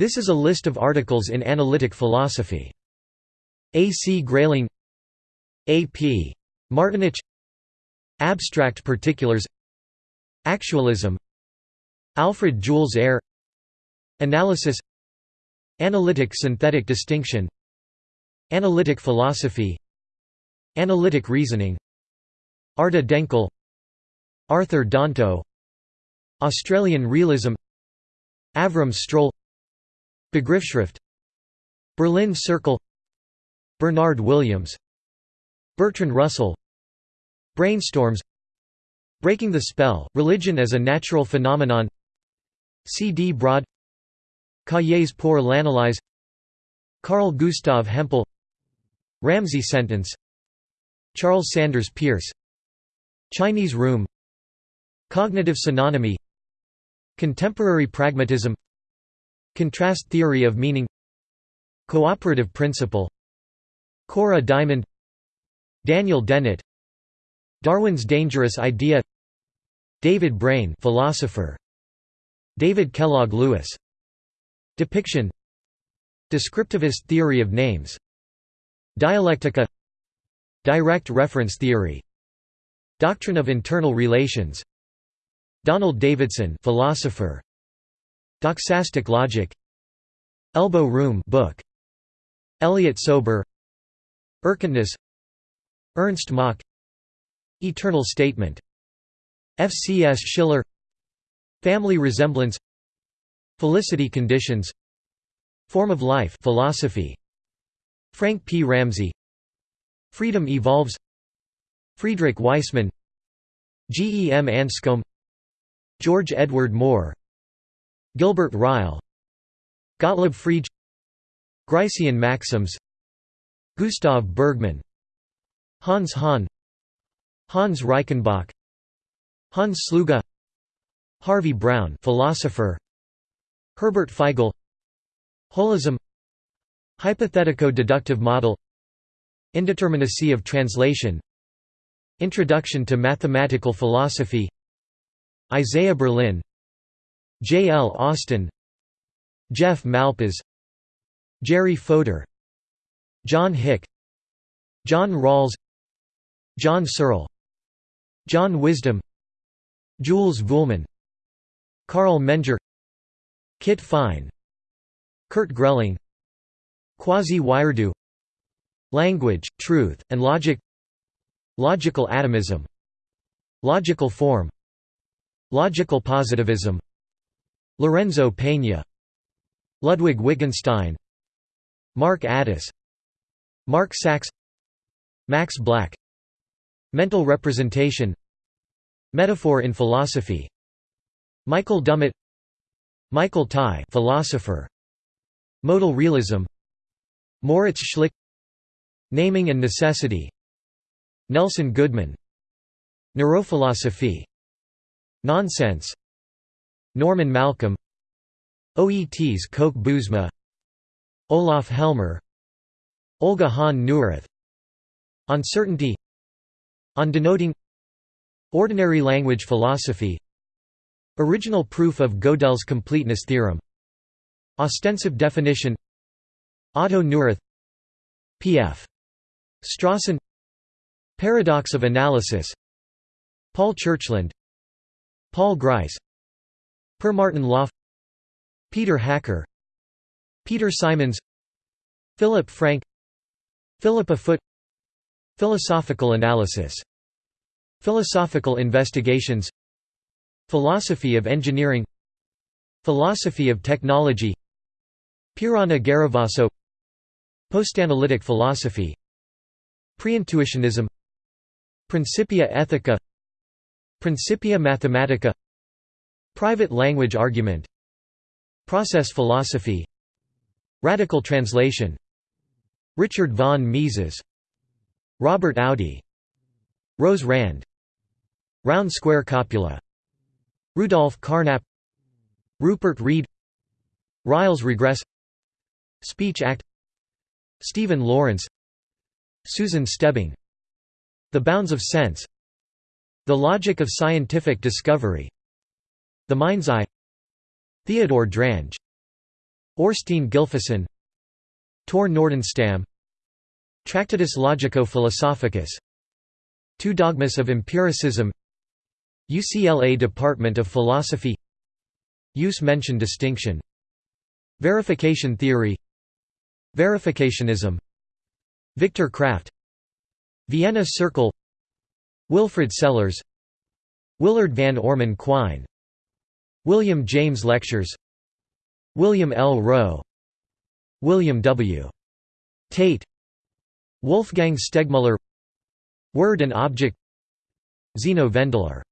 This is a list of articles in analytic philosophy. A. C. Grayling A. P. Martinich Abstract particulars Actualism Alfred Jules Ayer Analysis Analytic synthetic distinction Analytic philosophy Analytic reasoning Arda Denkel Arthur Danto Australian realism Avram Stroll Begriffsschrift Berlin Circle. Bernard Williams. Bertrand Russell. Brainstorms. Breaking the Spell, Religion as a Natural Phenomenon. C. D. Broad. Cahiers pour l'analyse. Carl Gustav Hempel. Ramsey sentence. Charles Sanders Peirce Chinese room. Cognitive synonymy. Contemporary pragmatism Contrast theory of meaning. Cooperative principle. Cora Diamond. Daniel Dennett. Darwin's dangerous idea. David Braine philosopher. David Kellogg Lewis. Depiction. Descriptivist theory of names. Dialectica. Direct reference theory. Doctrine of internal relations. Donald Davidson philosopher Doxastic logic Elbow room book Elliot Sober Erkenntnis Ernst Mach Eternal statement F. C. S. Schiller Family resemblance Felicity conditions Form of life philosophy Frank P. Ramsey Freedom evolves Friedrich Waismann G. E. M. Anscombe George Edward Moore Gilbert Ryle Gottlob Frege Gricean maxims Gustav Bergmann Hans Hahn Hans Reichenbach Hans Sluga Harvey Brown philosopher Herbert Feigl Holism Hypothetico-deductive model Indeterminacy of translation Introduction to mathematical philosophy Isaiah Berlin J. L. Austin Jeff Malpas Jerry Fodor John Hick John Rawls John Searle John Wisdom Jules Vuillemin Carl Menger Kit Fine Kurt Grelling Kwasi Wiredu Language, Truth, and Logic Logical atomism Logical form Logical positivism Lorenzo Peña Ludwig Wittgenstein Mark Addis Mark Sacks Max Black Mental representation Metaphor in philosophy Michael Dummett Michael Tye philosopher Modal realism Moritz Schlick Naming and necessity Nelson Goodman Neurophilosophy Nonsense Norman Malcolm Oets Kolk Bouwsma Olaf Helmer Olga Hahn Neurath On Certainty On denoting Ordinary language philosophy Original proof of Gödel's completeness theorem Ostensive definition Otto Neurath P.F. Strawson Paradox of analysis Paul Churchland Paul Grice Per Martin-Löf Peter Hacker Peter Simons Philip Frank Philippa Foot Philosophical analysis Philosophical investigations Philosophy of engineering Philosophy of technology Pieranna Garavaso Postanalytic philosophy Preintuitionism Principia Ethica Principia Mathematica Private language argument. Process philosophy. Radical translation. Richard von Mises. Robert Audi. Rose Rand. Round square copula Rudolf Carnap. Rupert Read Ryle's regress. Speech Act. Stephen Laurence. Susan Stebbing. The Bounds of Sense. The Logic of Scientific Discovery The Mind's Eye Theodore Drange Thorsteinn Gylfason Tor Nordenstam Tractatus Logico-Philosophicus Two Dogmas of Empiricism UCLA Department of Philosophy Use mention distinction Verification theory Verificationism Victor Kraft Vienna Circle Wilfrid Sellars Willard van Orman Quine William James Lectures. William L. Rowe. William W. Tait. Wolfgang Stegmuller. Word and Object. Zeno Vendler